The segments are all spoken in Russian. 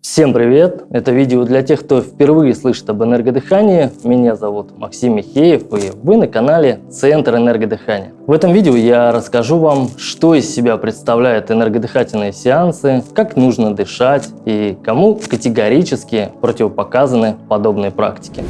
Всем привет! Это видео для тех, кто впервые слышит об энергодыхании. Меня зовут Максим Михеев, и вы на канале Центр энергодыхания. В этом видео я расскажу вам, что из себя представляют энергодыхательные сеансы, как нужно дышать и кому категорически противопоказаны подобные практики.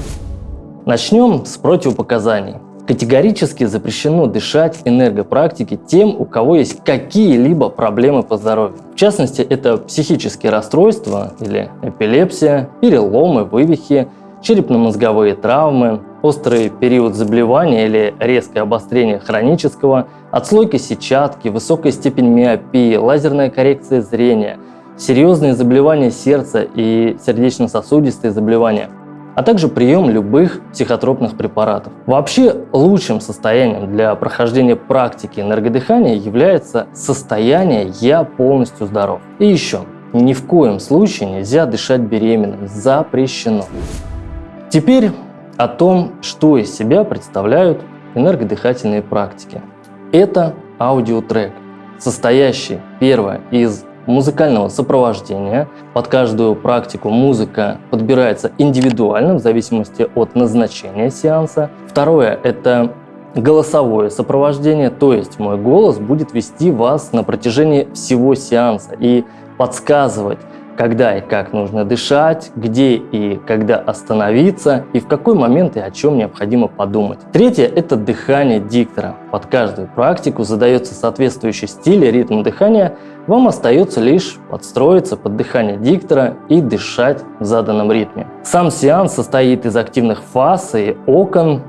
Начнем с противопоказаний. Категорически запрещено дышать энергопрактики тем, у кого есть какие-либо проблемы по здоровью. В частности, это психические расстройства или эпилепсия, переломы, вывихи, черепно-мозговые травмы, острый период заболевания или резкое обострение хронического, отслойка сетчатки, высокая степень миопии, лазерная коррекция зрения, серьезные заболевания сердца и сердечно-сосудистые заболевания – а также прием любых психотропных препаратов. Вообще лучшим состоянием для прохождения практики энергодыхания является состояние «я полностью здоров». И еще, ни в коем случае нельзя дышать беременным, запрещено. Теперь о том, что из себя представляют энергодыхательные практики. Это аудиотрек, состоящий, первое, из музыкального сопровождения. Под каждую практику музыка подбирается индивидуально в зависимости от назначения сеанса. Второе – это голосовое сопровождение, то есть мой голос будет вести вас на протяжении всего сеанса и подсказывать, когда и как нужно дышать, где и когда остановиться, и в какой момент и о чем необходимо подумать. Третье – это дыхание диктора. Под каждую практику задается соответствующий стиль и ритм дыхания, вам остается лишь подстроиться под дыхание диктора и дышать в заданном ритме. Сам сеанс состоит из активных фаз и окон,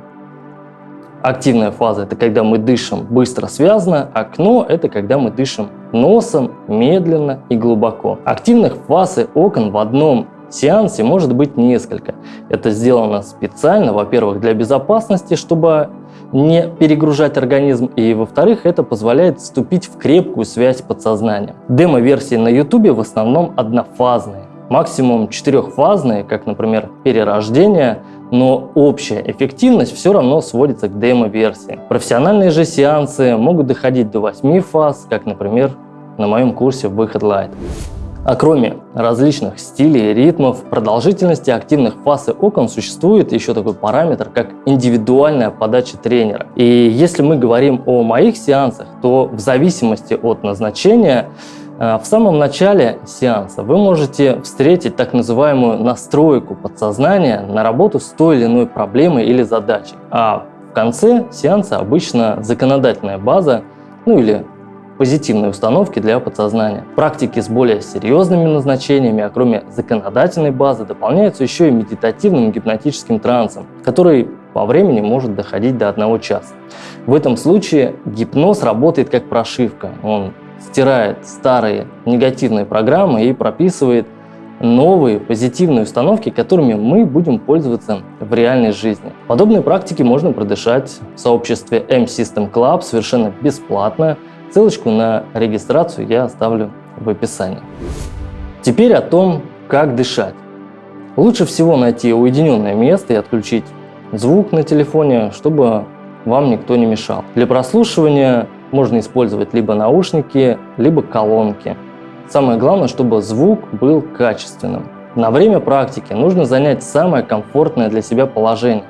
Активная фаза – это когда мы дышим быстро, связано. Окно – это когда мы дышим носом, медленно и глубоко. Активных фаз и окон в одном сеансе может быть несколько. Это сделано специально, во-первых, для безопасности, чтобы не перегружать организм, и во-вторых, это позволяет вступить в крепкую связь подсознания. Демо-версии на YouTube в основном однофазные, максимум четырехфазные, как, например, перерождение – но общая эффективность все равно сводится к демо-версии. Профессиональные же сеансы могут доходить до 8 фаз, как, например, на моем курсе «Выход Light». А кроме различных стилей ритмов, продолжительности активных фаз и окон существует еще такой параметр, как индивидуальная подача тренера. И если мы говорим о моих сеансах, то в зависимости от назначения Э, в самом начале сеанса вы можете встретить так называемую настройку подсознания на работу с той или иной проблемой или задачей. А в конце сеанса обычно законодательная база, ну или позитивные установки для подсознания. Практики с более серьезными назначениями, а кроме законодательной базы, дополняются еще и медитативным гипнотическим трансом, который по времени может доходить до одного часа. В этом случае гипноз работает как прошивка. Он стирает старые негативные программы и прописывает новые позитивные установки, которыми мы будем пользоваться в реальной жизни. Подобные практики можно продышать в сообществе M-System Club совершенно бесплатно. Ссылочку на регистрацию я оставлю в описании. Теперь о том, как дышать. Лучше всего найти уединенное место и отключить звук на телефоне, чтобы вам никто не мешал. Для прослушивания можно использовать либо наушники, либо колонки. Самое главное, чтобы звук был качественным. На время практики нужно занять самое комфортное для себя положение.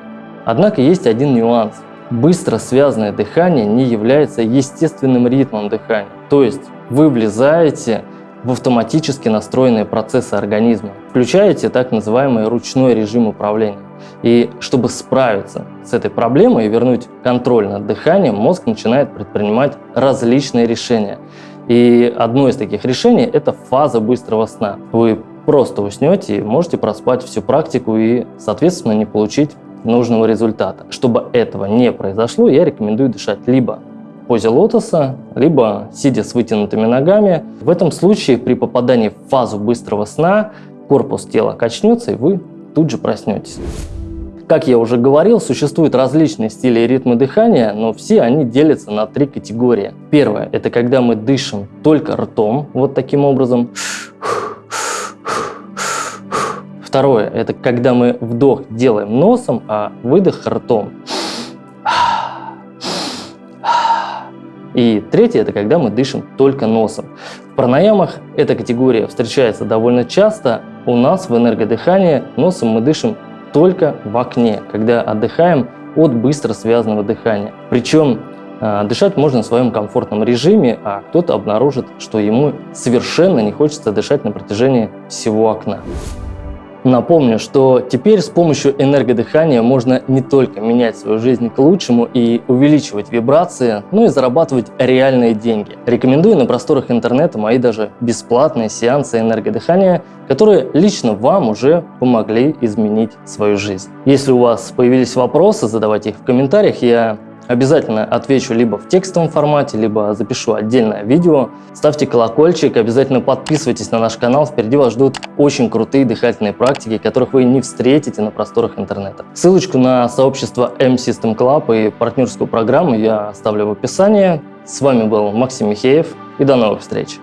Однако есть один нюанс. Быстро связанное дыхание не является естественным ритмом дыхания. То есть вы влезаете в автоматически настроенные процессы организма, включаете так называемый ручной режим управления. И чтобы справиться с этой проблемой и вернуть контроль над дыханием, мозг начинает предпринимать различные решения. И одно из таких решений – это фаза быстрого сна. Вы просто уснете и можете проспать всю практику и, соответственно, не получить нужного результата. Чтобы этого не произошло, я рекомендую дышать либо в позе лотоса, либо сидя с вытянутыми ногами. В этом случае при попадании в фазу быстрого сна корпус тела качнется, и вы тут же проснетесь. Как я уже говорил, существуют различные стили и ритмы дыхания, но все они делятся на три категории. Первое – это когда мы дышим только ртом, вот таким образом. Второе – это когда мы вдох делаем носом, а выдох ртом. И третье – это когда мы дышим только носом. В пранаямах эта категория встречается довольно часто, у нас в энергодыхании носом мы дышим только в окне, когда отдыхаем от быстро связанного дыхания. Причем э, дышать можно в своем комфортном режиме, а кто-то обнаружит, что ему совершенно не хочется дышать на протяжении всего окна. Напомню, что теперь с помощью энергодыхания можно не только менять свою жизнь к лучшему и увеличивать вибрации, но и зарабатывать реальные деньги. Рекомендую на просторах интернета мои даже бесплатные сеансы энергодыхания, которые лично вам уже помогли изменить свою жизнь. Если у вас появились вопросы, задавайте их в комментариях, я Обязательно отвечу либо в текстовом формате, либо запишу отдельное видео. Ставьте колокольчик, обязательно подписывайтесь на наш канал. Впереди вас ждут очень крутые дыхательные практики, которых вы не встретите на просторах интернета. Ссылочку на сообщество M-System Club и партнерскую программу я оставлю в описании. С вами был Максим Михеев и до новых встреч!